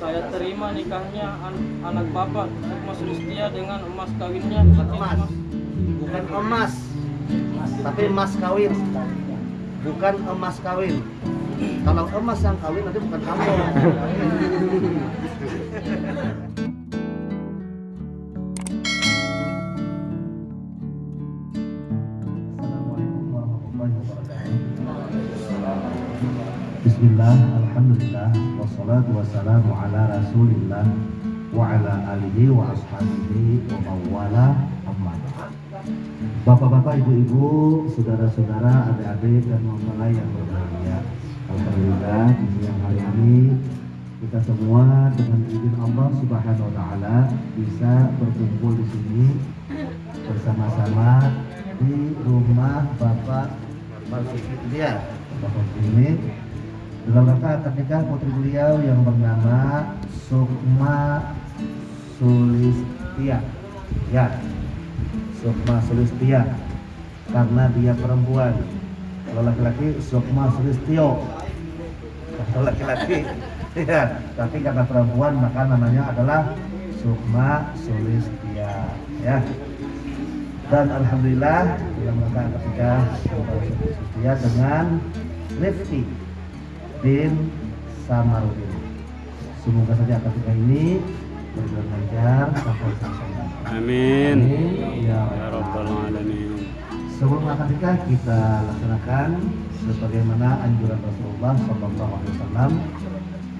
Saya terima nikahnya an- anak bapak Sukma Sulistia dengan emas kawinnya Bukan emas. Bukan emas. Tapi emas kawin. Bukan emas kawin. Kalau emas yang kawin nanti bukan kamu. Assalamualaikum warahmatullahi wabarakatuh. Bismillah, Alhamdulillah, wassalatu wassalamu ala rasulillah wa ala alihi wa ashabihi wa mawala. Bapak-bapak, ibu-ibu, saudara-saudara, adik-adik dan mempelai yang berbahagia. Alhamdulillah di siang hari ini kita semua dengan izin Allah Subhanahu wa taala bisa berkumpul di sini bersama-sama di rumah Bapak Marzuki Bapak dalam rangka akad nikah putri beliau yang bernama Sukma Sulistia. Ya Sukma Sulistia. Karena dia perempuan. Kalau laki-laki Sukma Sulistio. Kalau laki-laki ya tapi karena perempuan maka namanya adalah Sukma Sulistia. Ya. Dan alhamdulillah dalam rangka ketika Sulistia dengan Rifki bin Samarudin semoga saja ketika ini berjalan lancar sampai selesai Amin. ya Ya Rabbal Alamin. Sebelum akad nikah kita laksanakan sebagaimana anjuran Rasulullah Shallallahu Alaihi Wasallam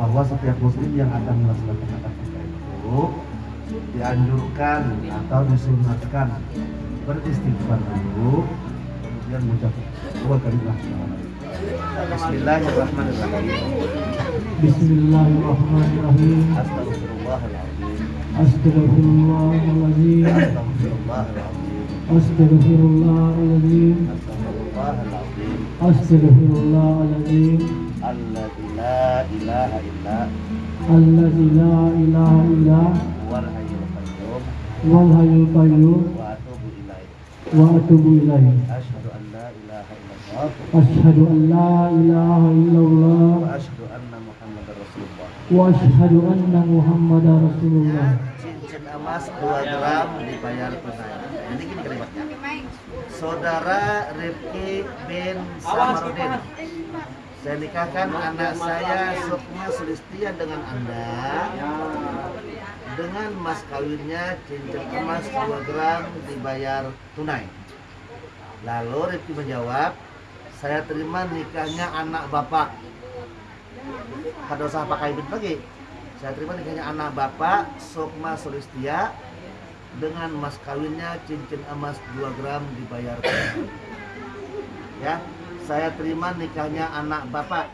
bahwa setiap muslim yang akan melaksanakan akad nikah itu dianjurkan atau disunatkan beristighfar dulu kemudian mengucap dua kali la Bismillahirrahmanirrahim. Bismillahirrahmanirrahim. Astagfirullahaladzim. Astagfirullahaladzim. Astagfirullahaladzim. Astagfirullahaladzim. Alladzi la ilaha illa Alladzi la ilaha illa huwal hayyul qayyum wal hayyul qayyum wa atubu ilaih. wa atubu ilaih. Asyhadu illallah wa asyhadu anna Muhammadar Rasulullah. wa asyhadu anna Muhammadar Rasulullah. Cincin emas 2 gram dibayar tunai. Ini gini kalimatnya. Saudara Rifki bin Samarudin. Saya nikahkan anak saya Sukma Sulistia dengan Anda dengan mas kawinnya cincin emas 2 gram dibayar tunai. Lalu Rifki menjawab, saya terima nikahnya anak bapak. Kada usah pakai bid lagi. Saya terima nikahnya anak bapak Sukma Sulistia dengan mas kawinnya cincin emas 2 gram dibayar. Ya, saya terima nikahnya anak bapak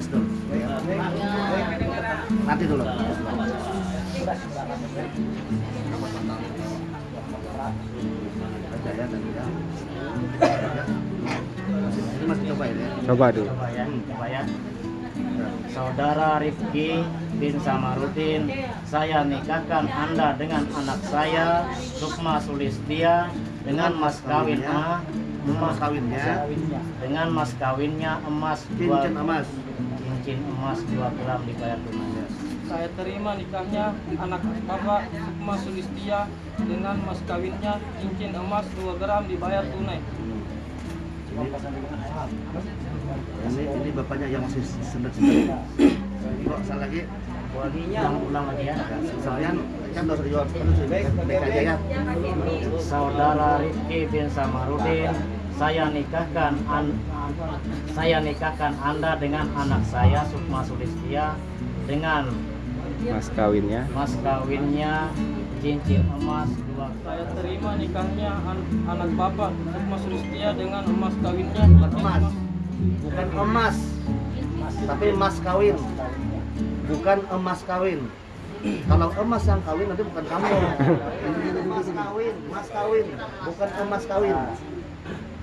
tes dulu nanti dulu Baca ya, nanti ya. Ini masih cobain ya Coba dulu. Coba ya, coba ya. Saudara Rifki bin Samarudin, saya nikahkan Anda dengan anak saya Sukma Sulistia dengan mas kawin emas Mas kawinnya dengan mas kawinnya emas dua cincin emas cincin emas 2 gram dibayar tunai. Saya terima nikahnya anak bapak Sukma Sulistia dengan mas kawinnya cincin emas 2 gram dibayar tunai. ini ini bapaknya yang masih sendat sendat kok salah lagi Ulang-ulang lagi ya. Sekalian kan dosa jual baik aja ya. Saudara Rifki bin Samarudin, saya nikahkan an- saya nikahkan Anda dengan anak saya Sukma Sulistia dengan Mas kawinnya. mas kawinnya cincin emas dua Saya terima nikahnya an- anak bapak Sukma Sulistia dengan emas kawinnya. Bukan emas. Bukan emas. tapi emas kawin. Bukan emas kawin. Kalau emas yang kawin nanti bukan kamu. Emas kawin emas kawin. Bukan emas kawin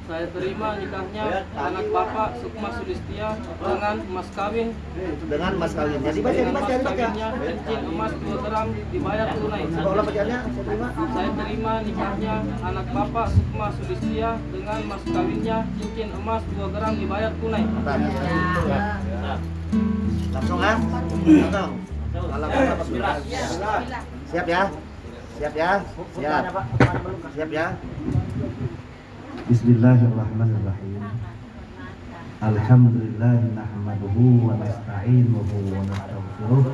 Saya terima nikahnya anak Bapak Sukma Sulistia dengan mas kawin. Dengan emas kawin. Jadi baca dengan dibaca mas dibaca kawinnya cincin emas 2 gram dibayar tunai. Saya terima. Saya terima nikahnya anak Bapak Sukma Sulistia dengan mas kawinnya cincin emas 2 gram dibayar tunai. Bentar. langsung ah langsung. Apa bismillah. siap ya? Siap ya? Siap. Siap ya بسم الله الرحمن الرحيم الحمد لله نحمده ونستعينه ونستغفره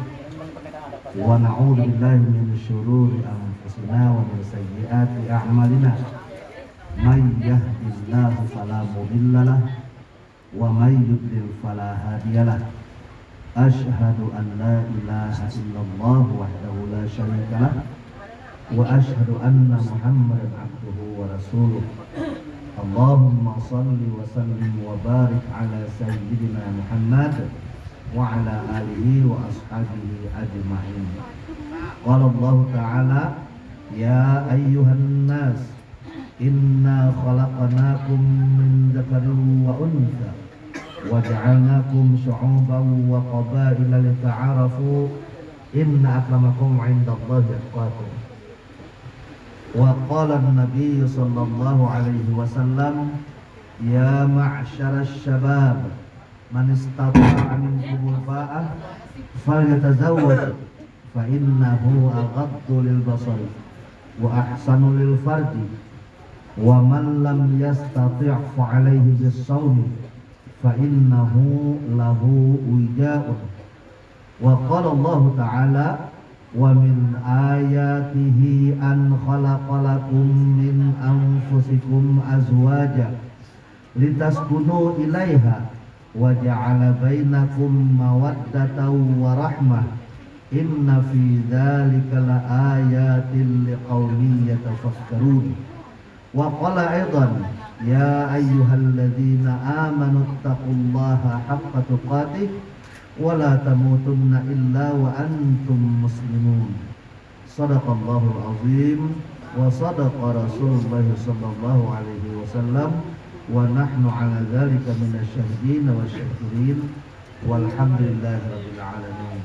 ونعوذ بالله من شرور انفسنا ومن سيئات اعمالنا من يهد الله فلا مضل له ومن يضلل فلا هادي له اشهد ان لا اله الا الله وحده لا شريك له واشهد ان محمدا عبده ورسوله اللهم صل وسلم وبارك على سيدنا محمد وعلى آله وأصحابه أجمعين. قال الله تعالى يا أيها الناس إنا خلقناكم من ذكر وأنثى وجعلناكم شعوبا وقبائل لتعارفوا إن أكرمكم عند الله أتقاكم. وقال النبي صلى الله عليه وسلم يا معشر الشباب من استطاع منكم الباءة فليتزوج فإنه أغض للبصر وأحسن للفرج ومن لم يستطع فعليه بالصوم فإنه له وجاء. وقال الله تعالى ومن آياته أن خلق لكم من أنفسكم أزواجا لتسكنوا إليها وجعل بينكم مودة ورحمة إن في ذلك لآيات لقوم يتفكرون وقال أيضا يا أيها الذين آمنوا اتقوا الله حق تقاته ولا تموتن إلا وأنتم مسلمون. صدق الله العظيم وصدق رسول الله صلى الله عليه وسلم. ونحن على ذلك من الشاهدين والشاكرين. والحمد لله رب العالمين.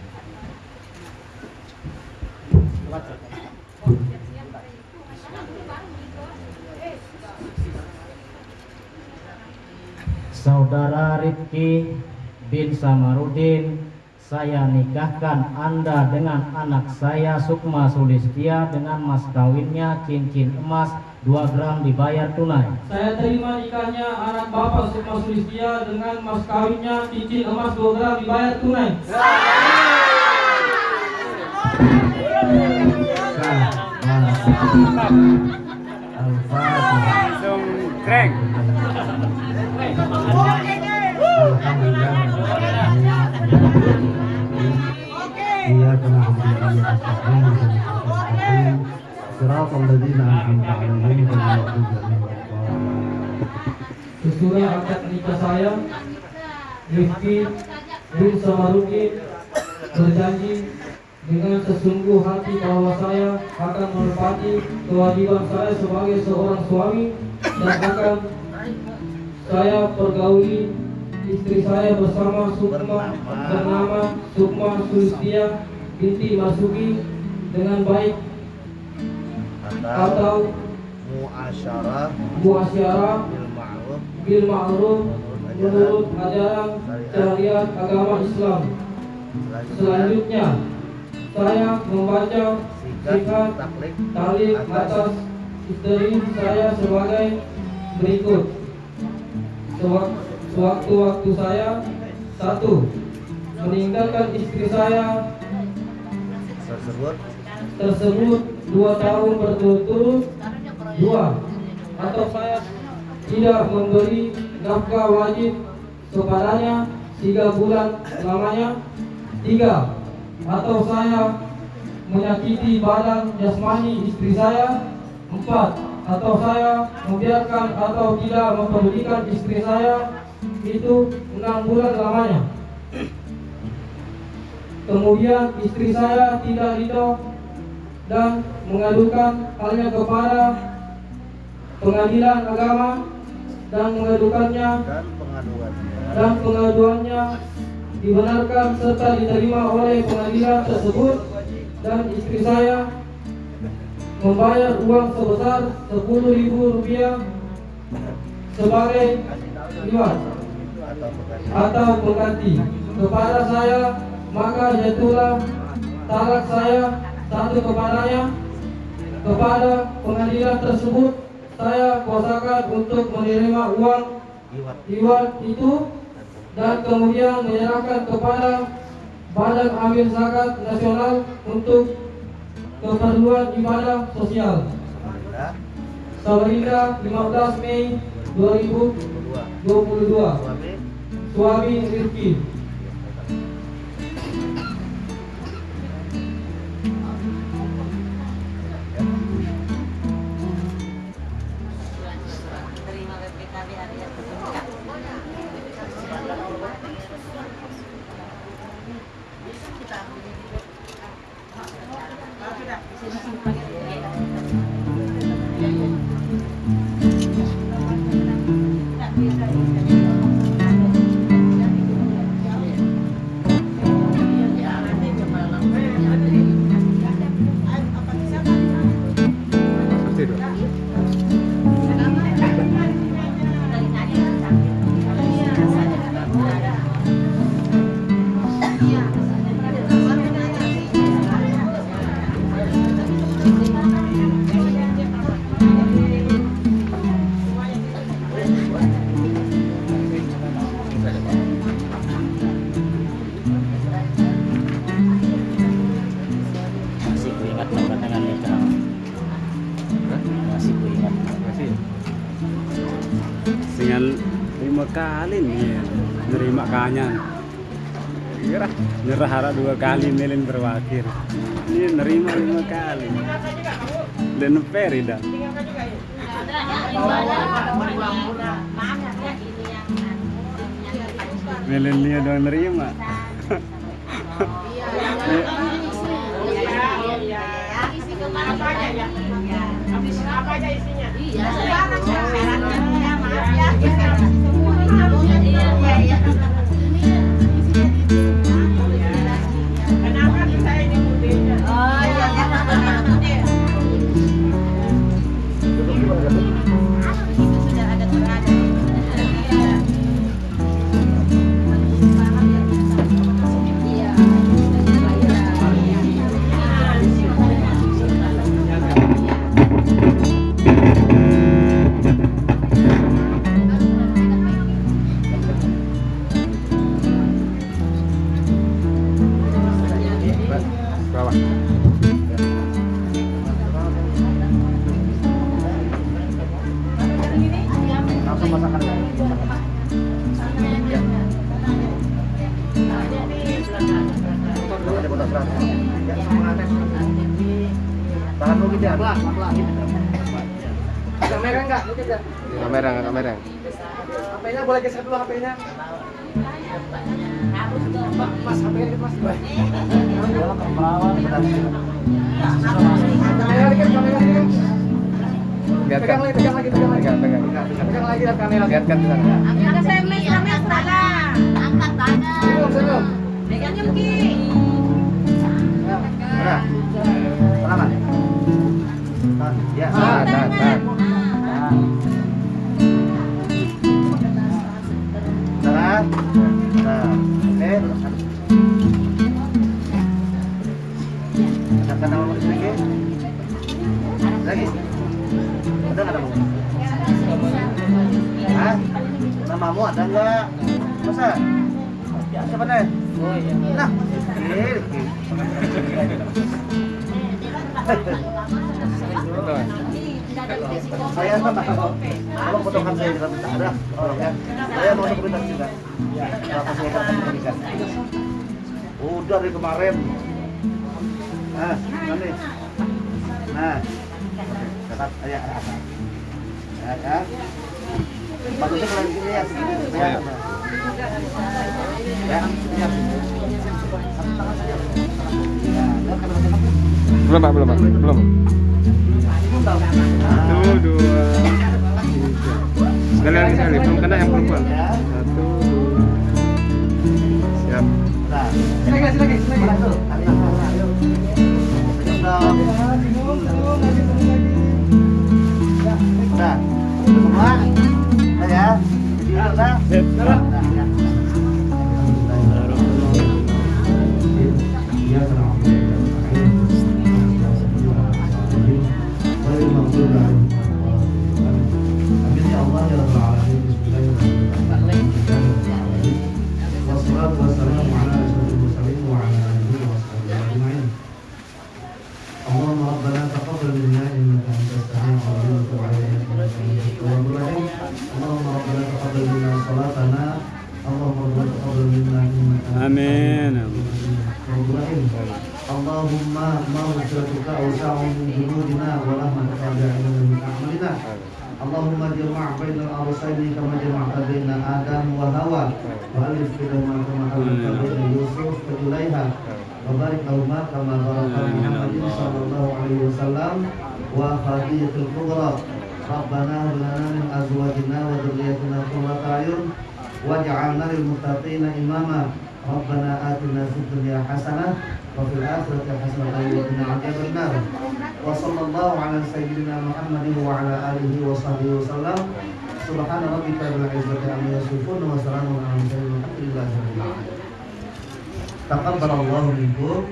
Saudara Rifki bin Samarudin saya nikahkan Anda dengan anak saya Sukma Sulistia dengan mas kawinnya cincin emas 2 gram dibayar tunai. Saya terima nikahnya anak Bapak Sukma Sulistia dengan mas kawinnya cincin emas 2 gram dibayar tunai. Langsung kreng. إياك نعبد وإياك نستعين صراط الذين أنعمت عليهم غير المغضوب عليهم ولا الضالين Sesudah akad nikah saya, Rifki bin Samarudin berjanji dengan sesungguh hati bahwa saya akan menepati kewajiban saya sebagai seorang suami dan akan saya pergauli istri saya bersama Sukma bernama. Sukma Sulistia. Binti Masuki dengan baik. Atau muasyarah muasyarah bil ma'ruf bil ma'ruf menurut ajaran syariat. agama Islam. Selanjutnya, saya membaca sikat sikat taklik atas. istri saya sebagai berikut. Sewaktu-waktu saya satu meninggalkan istri saya. Tersebut? Tersebut dua tahun berturut-turut. Dua atau saya tidak memberi nafkah wajib kepadanya tiga bulan lamanya. Tiga atau saya menyakiti badan jasmani istri saya. Empat atau saya membiarkan atau tidak mempedulikan istri saya itu enam bulan lamanya. Kemudian istri saya tidak ridho dan mengadukan halnya kepada pengadilan agama dan mengadukannya dan pengaduannya. dan pengaduannya dibenarkan serta diterima oleh pengadilan tersebut dan istri saya membayar uang sebesar sepuluh ribu rupiah sebagai iwan atau pengganti kepada saya maka jatuhlah talak saya satu kepadanya kepada pengadilan tersebut saya kuasakan untuk menerima uang iwan itu dan kemudian menyerahkan kepada Badan Amil Zakat Nasional untuk keperluan ibadah sosial. Samarinda 15 Mei 2022 kedua suami Masih Kira nyerah harap dua kali melin berwakil. Ini nerima lima kali. Dan peri dah. Melin dia doang nerima. Bawah. Geser dulu HP-nya. Mas, HP-nya dikit mas. Kamera dikit, kamera dikit. Lihat Pegang lagi, pegang lagi, pegang lagi. Pegang, pegang. Pegang lagi lihat kamera. Lihat kan di sana. Senyum, senyum. Nah, tangan. Tahan. Ya. Tahan, tahan, tahan. Nah, oke. Katakan nama lagi. Lagi. Nggak namamu? Namamu ada nggak? Masa? Siapa nih? Nah, Betul. Saya sama tolong potongkan saya dalam ada ya saya mau juga apa akan udah dari kemarin nah nanti nah catat ya ya ya bagusnya kalau di sini ya Ya, siap. Belum pak, belum pak, belum. Satu, dua, tiga. Sekali lagi sekali, belum kena yang perempuan. Satu, dua. Siap. Nah, silakan, silakan, silakan. Tuh, ayo, ayo. Senyum dong. Nah, semua. Udah ya. Udah, udah. hawa Balik hmm. filma kama hawa Yusuf Ketulaiha Wabarik lahumma kama baraka hmm. Muhammadin sallallahu alaihi wasallam Wa fadiyatul kubra. Rabbana lana min azwajina wa dhurriyyatina qurrata ayun waj'alna lil muttaqina imama. Rabbana atina fid dunya hasanah wa fil akhirati hasanah wa qina adhaban nar. Wa sallallahu ala sayyidina Muhammadin wa ala alihi wa sahbihi. Subhana rabbika bil izzati amma yasifun wa salamun mursalin walhamdulillahi rabbil alamin. Taqabbalallahu minkum.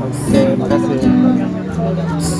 Oke, makasih.